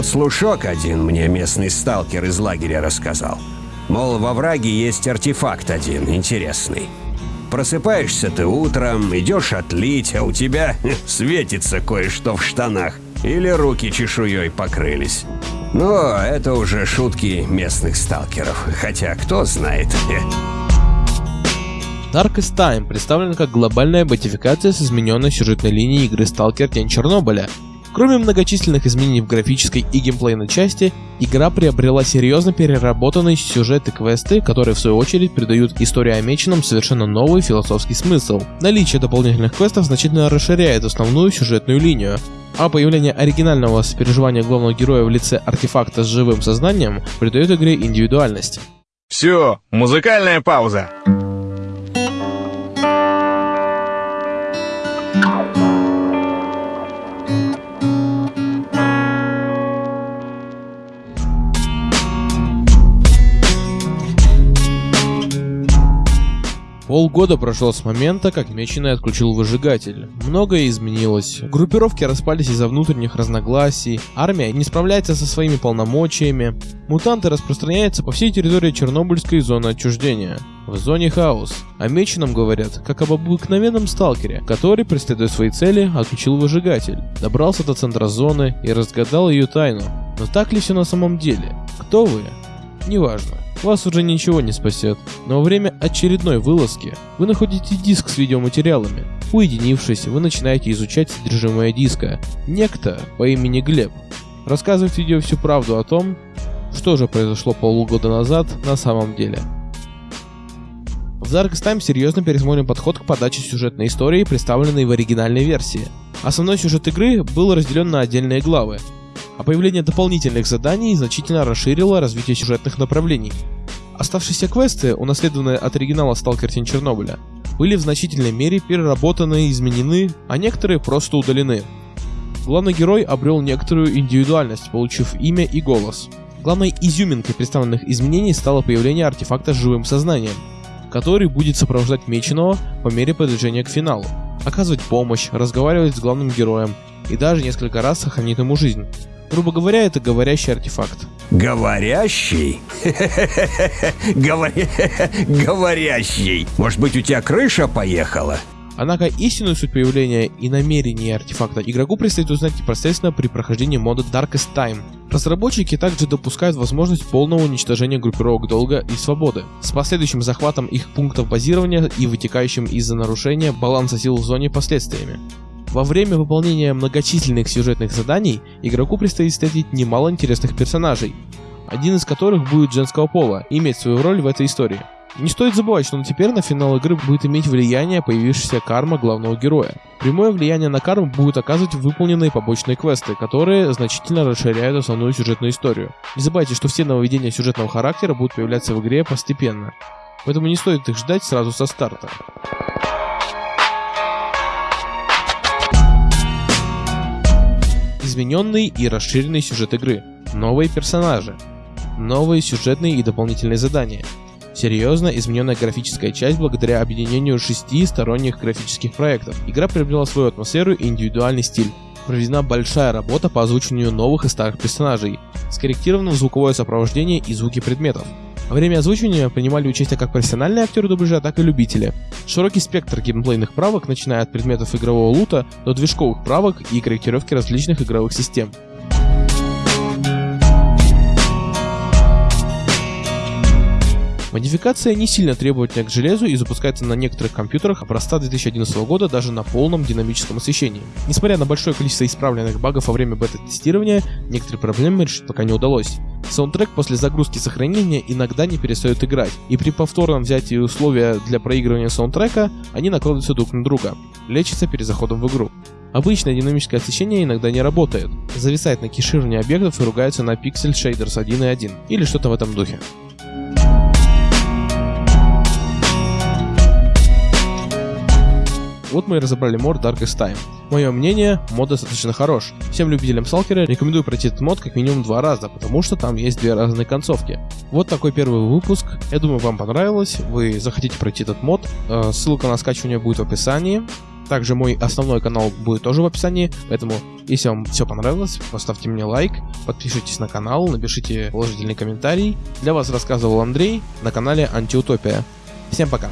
Тут слушок один мне местный сталкер из лагеря рассказал. Мол, во враге есть артефакт один интересный. Просыпаешься ты утром, идешь отлить, а у тебя светится кое-что в штанах. Или руки чешуей покрылись. Но это уже шутки местных сталкеров, хотя кто знает. Darkest Time представлен как глобальная модификация с измененной сюжетной линией игры Stalker Тень Чернобыля. Кроме многочисленных изменений в графической и геймплейной части, игра приобрела серьезно переработанный сюжет и квесты, которые в свою очередь придают истории о Меченом совершенно новый философский смысл. Наличие дополнительных квестов значительно расширяет основную сюжетную линию, а появление оригинального сопереживания главного героя в лице артефакта с живым сознанием придает игре индивидуальность. Все, музыкальная пауза. Полгода прошло с момента, как Меченый отключил выжигатель. Многое изменилось. Группировки распались из-за внутренних разногласий, армия не справляется со своими полномочиями, мутанты распространяются по всей территории Чернобыльской зоны отчуждения. В зоне хаос. О Меченом говорят, как об обыкновенном сталкере, который, преследуя свои цели, отключил выжигатель, добрался до центра зоны и разгадал ее тайну. Но так ли все на самом деле? Кто вы? Неважно вас уже ничего не спасет. Но во время очередной вылазки вы находите диск с видеоматериалами. Уединившись, вы начинаете изучать содержимое диска. Некто по имени Глеб рассказывает видео всю правду о том, что же произошло полугода назад на самом деле. В Darkest Time серьезно пересмотрим подход к подаче сюжетной истории, представленной в оригинальной версии. Основной сюжет игры был разделен на отдельные главы, а появление дополнительных заданий значительно расширило развитие сюжетных направлений. Оставшиеся квесты, унаследованные от оригинала Stalker Тень Чернобыля, были в значительной мере переработаны и изменены, а некоторые просто удалены. Главный герой обрел некоторую индивидуальность, получив имя и голос. Главной изюминкой представленных изменений стало появление артефакта с живым сознанием, который будет сопровождать Меченого по мере продвижения к финалу, оказывать помощь, разговаривать с главным героем и даже несколько раз сохранит ему жизнь. Грубо говоря, это говорящий артефакт. Говорящий? Говорящий. Может быть, у тебя крыша поехала? Однако истинную суть появления и намерения артефакта игроку предстоит узнать непосредственно при прохождении мода Darkest Time. Разработчики также допускают возможность полного уничтожения группировок долга и свободы, с последующим захватом их пунктов базирования и вытекающим из-за нарушения баланса сил в зоне последствиями. Во время выполнения многочисленных сюжетных заданий игроку предстоит встретить немало интересных персонажей, один из которых будет женского пола и иметь свою роль в этой истории. Не стоит забывать, что теперь на финал игры будет иметь влияние появившаяся карма главного героя. Прямое влияние на карму будут оказывать выполненные побочные квесты, которые значительно расширяют основную сюжетную историю. Не забывайте, что все нововведения сюжетного характера будут появляться в игре постепенно, поэтому не стоит их ждать сразу со старта. Измененный и расширенный сюжет игры, новые персонажи, новые сюжетные и дополнительные задания, серьезно измененная графическая часть благодаря объединению шести сторонних графических проектов. Игра приобрела свою атмосферу и индивидуальный стиль. Проведена большая работа по озвучиванию новых и старых персонажей, скорректировано звуковое сопровождение и звуки предметов. Во время озвучивания принимали участие как профессиональные актеры дубляжа, так и любители. Широкий спектр геймплейных правок, начиная от предметов игрового лута до движковых правок и корректировки различных игровых систем. Модификация не сильно требовательна к железу и запускается на некоторых компьютерах образца 2011 года даже на полном динамическом освещении. Несмотря на большое количество исправленных багов во время бета-тестирования, некоторые проблемы решить пока не удалось. Саундтрек после загрузки сохранения иногда не перестает играть, и при повторном взятии условия для проигрывания саундтрека они накладываются друг на друга, лечится перед заходом в игру. Обычное динамическое освещение иногда не работает, зависает на кешировании объектов и ругается на Pixel Shaders 1.1 или что-то в этом духе. Вот мы и разобрали мод Darkest Time. Мое мнение, мод достаточно хорош. Всем любителям Салкера рекомендую пройти этот мод как минимум два раза, потому что там есть две разные концовки. Вот такой первый выпуск. Я думаю, вам понравилось. Вы захотите пройти этот мод. Э, ссылка на скачивание будет в описании. Также мой основной канал будет тоже в описании, поэтому если вам все понравилось, поставьте мне лайк, подпишитесь на канал, напишите положительный комментарий. Для вас рассказывал Андрей на канале Антиутопия. Всем пока!